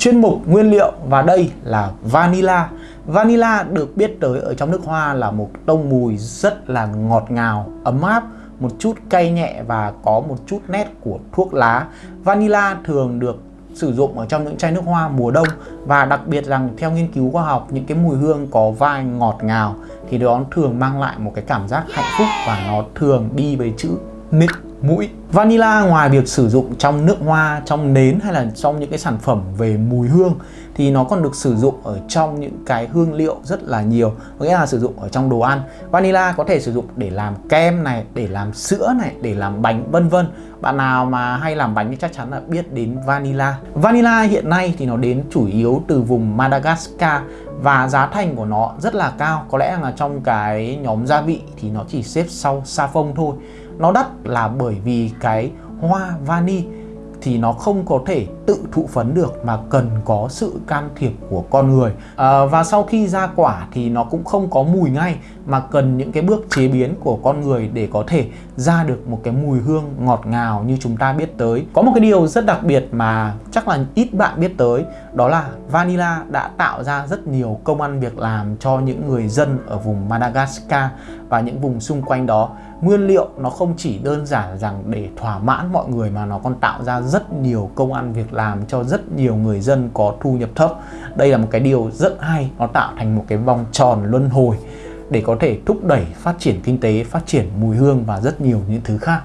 chuyên mục nguyên liệu và đây là vanilla. Vanilla được biết tới ở trong nước hoa là một tông mùi rất là ngọt ngào, ấm áp, một chút cay nhẹ và có một chút nét của thuốc lá. Vanilla thường được sử dụng ở trong những chai nước hoa mùa đông và đặc biệt rằng theo nghiên cứu khoa học những cái mùi hương có vai ngọt ngào thì nó thường mang lại một cái cảm giác hạnh phúc và nó thường đi với chữ nịnh mũi. Vanilla ngoài việc sử dụng trong nước hoa, trong nến hay là trong những cái sản phẩm về mùi hương thì nó còn được sử dụng ở trong những cái hương liệu rất là nhiều có nghĩa là sử dụng ở trong đồ ăn vanilla có thể sử dụng để làm kem này để làm sữa này để làm bánh vân vân bạn nào mà hay làm bánh thì chắc chắn là biết đến vanilla vanilla hiện nay thì nó đến chủ yếu từ vùng Madagascar và giá thành của nó rất là cao. Có lẽ là trong cái nhóm gia vị thì nó chỉ xếp sau sa phông thôi. Nó đắt là bởi vì cái hoa vani thì nó không có thể tự thụ phấn được mà cần có sự can thiệp của con người. À, và sau khi ra quả thì nó cũng không có mùi ngay mà cần những cái bước chế biến của con người để có thể ra được một cái mùi hương ngọt ngào như chúng ta biết tới. Có một cái điều rất đặc biệt mà chắc là ít bạn biết tới đó là vanilla đã tạo ra rất nhiều công ăn việc làm cho những người dân ở vùng Madagascar và những vùng xung quanh đó. Nguyên liệu nó không chỉ đơn giản rằng để thỏa mãn mọi người mà nó còn tạo ra rất nhiều công ăn việc làm làm cho rất nhiều người dân có thu nhập thấp. Đây là một cái điều rất hay, nó tạo thành một cái vòng tròn luân hồi để có thể thúc đẩy phát triển kinh tế, phát triển mùi hương và rất nhiều những thứ khác.